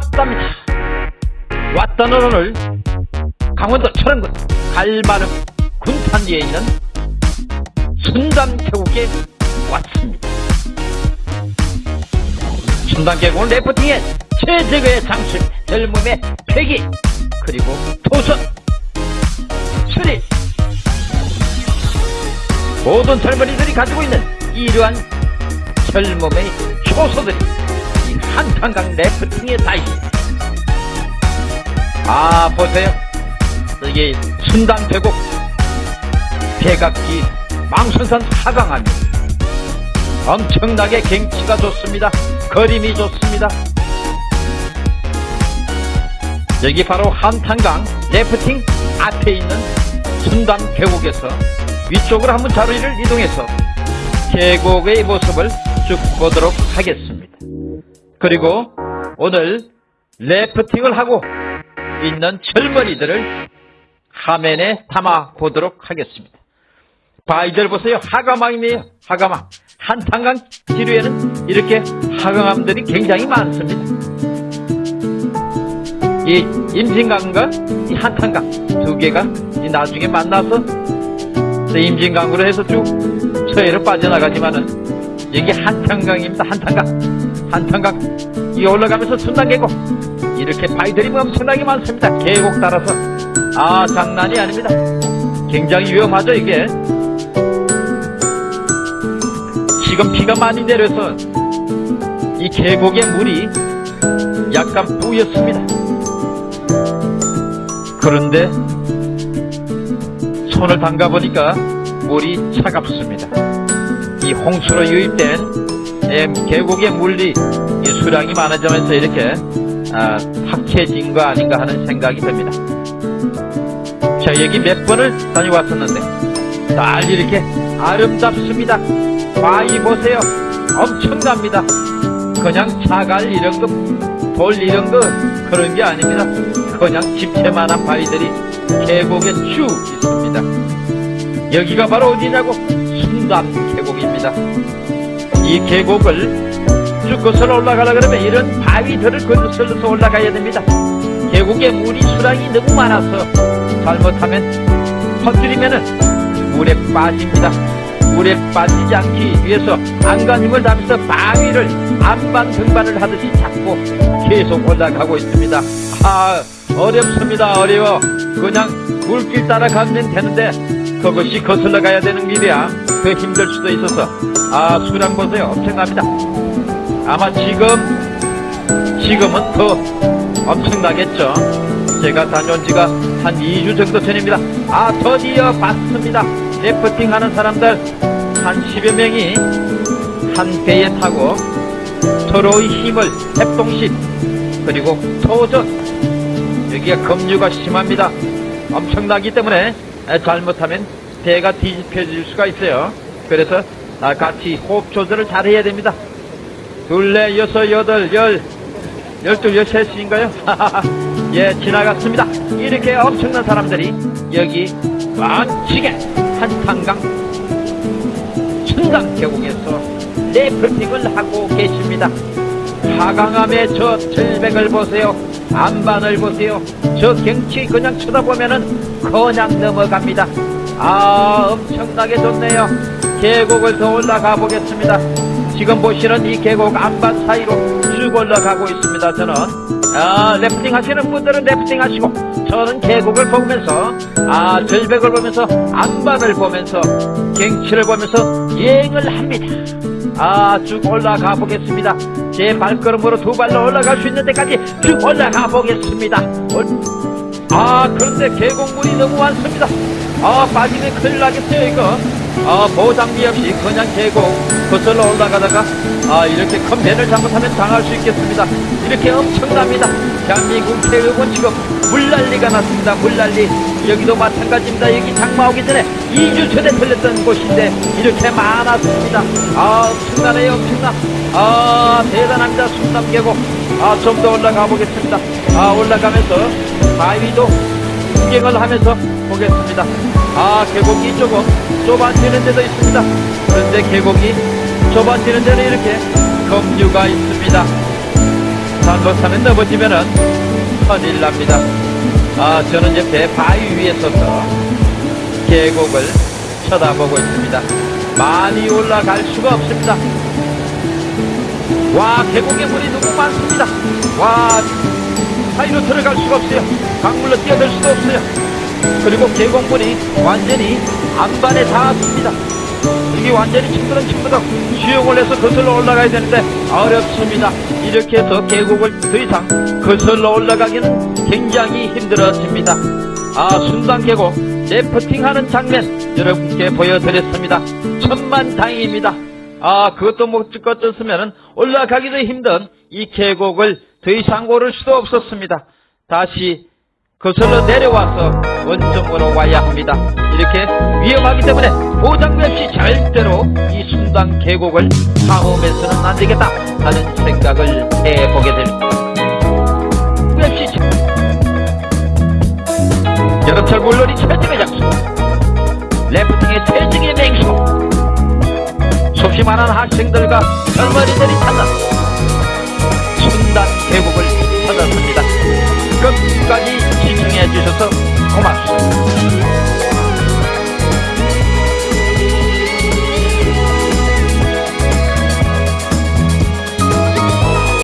왔답니다. 왔다는 오늘 강원도 철원군 갈마름 군산 위에 있는 순담 계곡에 왔습니다. 순담 계곡은 레프팅의 최적의 장술, 젊음의 패기, 그리고 도전, 스릴. 모든 젊은이들이 가지고 있는 이러한 젊음의 이 한탄강 레프팅에 다 있습니다. 아, 보세요. 이게 순담 계곡, 백악기, 망순산 하강합니다. 엄청나게 경치가 좋습니다. 그림이 좋습니다. 여기 바로 한탄강 레프팅 앞에 있는 순담 계곡에서 위쪽으로 한번 자리를 이동해서 계곡의 모습을 쭉 보도록 하겠습니다. 그리고 오늘 레프팅을 하고 있는 젊은이들을 화면에 담아 보도록 하겠습니다. 바이들 보세요. 하가망이네요. 하가망. 한탄강 지류에는 이렇게 하강암들이 굉장히 많습니다. 이 임진강과 이 한탄강 두 개가 이 나중에 만나서 임진강으로 해서 쭉 서해로 빠져나가지만은 여기 한탄강입니다. 한탄강. 한탄강. 이 올라가면서 순단계곡. 이렇게 바위들이 엄청나게 많습니다. 계곡 따라서. 아, 장난이 아닙니다. 굉장히 위험하죠, 이게. 지금 비가 많이 내려서 이 계곡의 물이 약간 뿌였습니다. 그런데 손을 담가보니까 물이 차갑습니다. 이 홍수로 유입된 계곡의 물이 이 수량이 많아지면서 이렇게 아, 탁해진 거 아닌가 하는 생각이 듭니다. 자 여기 몇 번을 다녀왔었는데 날 이렇게 아름답습니다. 바위 보세요. 엄청납니다. 그냥 자갈 이런 거, 돌 이런 거 그런 게 아닙니다. 그냥 집채만한 바위들이 계곡에 쭉 있습니다. 여기가 바로 어디냐고 순담 계곡입니다. 이 계곡을 쭉 거슬러 올라가려 그러면 이런 바위들을 거슬러서 올라가야 됩니다. 계곡에 물이 수량이 너무 많아서 잘못하면 퍼뜨리면은 물에 빠집니다. 물에 빠지지 않기 위해서 안간 힘을 다하면서 바위를 안반 등반을 하듯이 잡고 계속 올라가고 있습니다. 아 어렵습니다 어려워 그냥 물길 따라가면 되는데 그것이 거슬러 가야 되는 길이야 더 힘들 수도 있어서. 아 수량 보세요 엄청납니다. 아마 지금 지금은 더 엄청나겠죠. 제가 다녀온 지가 한 2주 정도 전입니다. 아 드디어 봤습니다. 래프팅 하는 사람들 한 10여 명이 한 배에 타고 서로의 힘을 협동식 그리고 토전. 여기가 급류가 심합니다. 엄청나기 때문에 잘못하면 배가 뒤집혀질 수가 있어요. 그래서 같이 호흡 조절을 잘 해야 됩니다. 둘레 여섯 여덟 열. 열둘 열셋인가요? 예 지나갔습니다. 이렇게 엄청난 사람들이 여기 많지게 한탄강 순강 계곡에서 레프팅을 하고 계십니다. 하강암의 저 절벽을 보세요. 안반을 보세요. 저 경치 그냥 쳐다보면은 그냥 넘어갑니다 아 엄청나게 좋네요. 계곡을 더 올라가 보겠습니다. 지금 보시는 이 계곡 안반 사이로 쭉 올라가고 있습니다 저는. 아 래프팅 하시는 분들은 래프팅 하시고 저는 계곡을 보면서 아 절벽을 보면서 안반을 보면서 경치를 보면서 여행을 합니다. 아쭉 올라가 보겠습니다. 제 발걸음으로 두 발로 올라갈 수 있는 데까지 쭉 올라가 보겠습니다. 아 그런데 계곡물이 너무 많습니다 아 빠지면 큰일 나겠어요 이거? 아 보장비 없이 그냥 계곡 거슬러 올라가다가 아 이렇게 큰 배를 잘못하면 당할 수 있겠습니다. 이렇게 엄청납니다. 대한민국 계곡은 지금 물난리가 났습니다. 물난리. 여기도 마찬가지입니다. 여기 장마 오기 전에 2주 전에 들렸던 곳인데 이렇게 많았습니다. 아 엄청나네요 엄청나. 아 대단합니다 순담계곡 아 좀 더 올라가 보겠습니다. 아 올라가면서 바위도 구경을 하면서 보겠습니다 아 계곡이 조금 좁아지는 데도 있습니다 그런데 계곡이 좁아지는 데는 이렇게 급류가 있습니다 잘못하면 넘어지면은 큰일 납니다. 아, 저는 배 바위 위에 서서 계곡을 쳐다보고 있습니다. 많이 올라갈 수가 없습니다. 와, 계곡에 물이 너무 많습니다. 와, 사이로 들어갈 수가 없어요. 강물로 뛰어들 수도 없어요. 그리고 계곡물이 완전히 안반에 닿았습니다. 이게 완전히 층그렁층그렁 수영을 해서 거슬러 올라가야 되는데 어렵습니다. 이렇게 해서 계곡을 더 이상 거슬러 올라가기는 굉장히 힘들어집니다. 아 순단 계곡 래프팅하는 장면 여러분께 보여드렸습니다. 천만 다행입니다. 아 그것도 못 찍고 떴으면 올라가기도 힘든 이 계곡을 더 이상 오를 수도 없었습니다. 다시 거슬러 내려와서 원점으로 와야 합니다. 이렇게 위험하기 때문에 보장도 없이 절대로 이 순당 계곡을 탐험해서는 안 되겠다 하는 생각을 해보게 됩니다. 여름철 물놀이 최정의 장소 래프팅의 최정의 맹수 많은 학생들과 젊은이들이 찾는 순